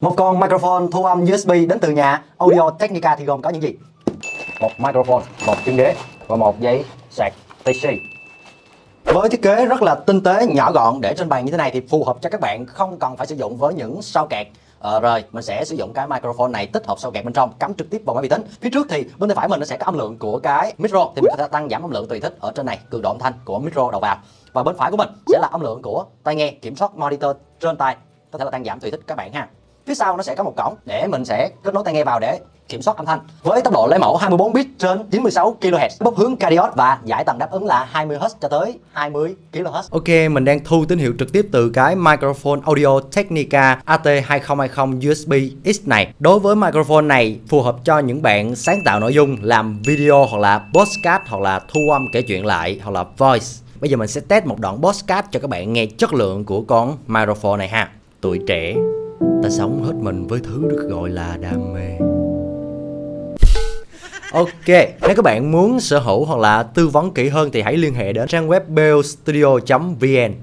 Một con microphone thu âm USB đến từ nhà Audio Technica thì gồm có những gì? một microphone, một chân ghế và một giấy sạc TC. Với thiết kế rất là tinh tế, nhỏ gọn để trên bàn như thế này thì phù hợp cho các bạn không cần phải sử dụng với những sau kẹt Ờ, rồi mình sẽ sử dụng cái microphone này tích hợp sau kẹt bên trong cắm trực tiếp vào máy vi tính phía trước thì bên tay phải mình nó sẽ có âm lượng của cái micro thì mình có thể tăng giảm âm lượng tùy thích ở trên này cường độ âm thanh của micro đầu vào và bên phải của mình sẽ là âm lượng của tai nghe kiểm soát monitor trên tai có thể là tăng giảm tùy thích các bạn ha phía sau nó sẽ có một cổng để mình sẽ kết nối tai nghe vào để kiểm soát âm thanh với tốc độ lấy mẫu 24 bit trên 96 kHz bốc hướng cardioid và giải tầng đáp ứng là 20 Hz cho tới 20 kHz Ok, mình đang thu tín hiệu trực tiếp từ cái microphone Audio Technica AT2020 USB X này. Đối với microphone này phù hợp cho những bạn sáng tạo nội dung, làm video hoặc là podcast hoặc là thu âm kể chuyện lại hoặc là voice. Bây giờ mình sẽ test một đoạn podcast cho các bạn nghe chất lượng của con microphone này ha. Tuổi trẻ, ta sống hết mình với thứ được gọi là đam mê. Ok, nếu các bạn muốn sở hữu hoặc là tư vấn kỹ hơn thì hãy liên hệ đến trang web bellstudio.vn